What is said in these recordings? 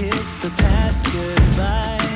kiss the past goodbye.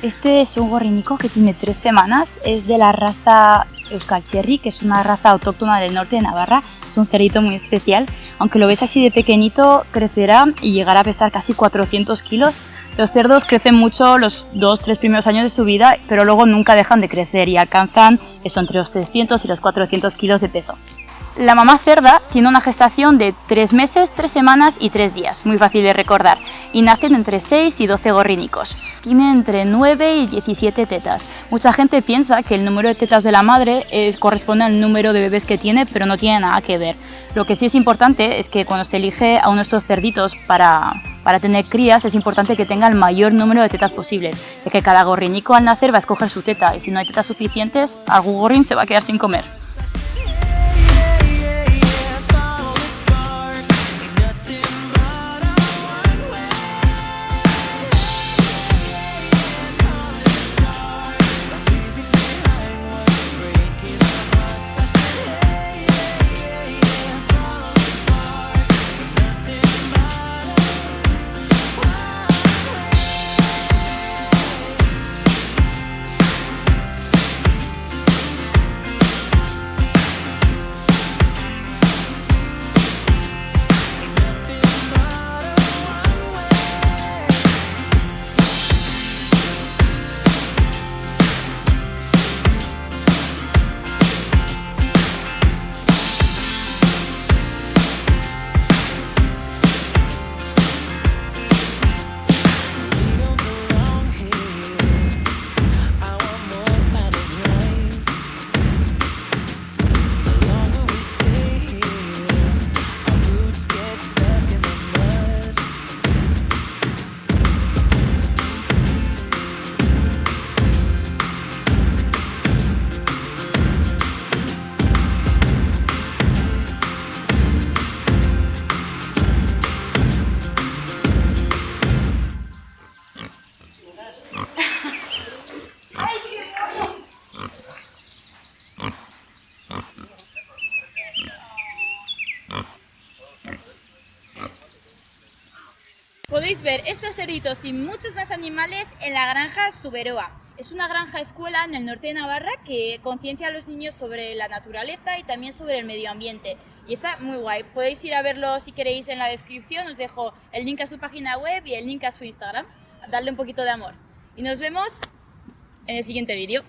Este es un gorrinico que tiene tres semanas, es de la raza Euskal Cherry, que es una raza autóctona del norte de Navarra, es un cerito muy especial, aunque lo ves así de pequeñito, crecerá y llegará a pesar casi 400 kilos. Los cerdos crecen mucho los dos, tres primeros años de su vida, pero luego nunca dejan de crecer y alcanzan eso entre los 300 y los 400 kilos de peso. La mamá cerda tiene una gestación de 3 meses, 3 semanas y 3 días, muy fácil de recordar, y nacen entre 6 y 12 gorrínicos. Tiene entre 9 y 17 tetas. Mucha gente piensa que el número de tetas de la madre es- corresponde al número de bebés que tiene, pero no tiene nada que ver. Lo que sí es importante es que cuando se elige a uno de estos cerditos para, para tener crías, es importante que tenga el mayor número de tetas posible, ya que cada gorrinico al nacer va a escoger su teta, y si no hay tetas suficientes, algún gorrín se va a quedar sin comer. Podéis ver estos cerditos y muchos más animales en la granja Suberoa. Es una granja escuela en el norte de Navarra que conciencia a los niños sobre la naturaleza y también sobre el medio ambiente. Y está muy guay. Podéis ir a verlo si queréis en la descripción. Os dejo el link a su página web y el link a su Instagram. Darle un poquito de amor. Y nos vemos en el siguiente vídeo.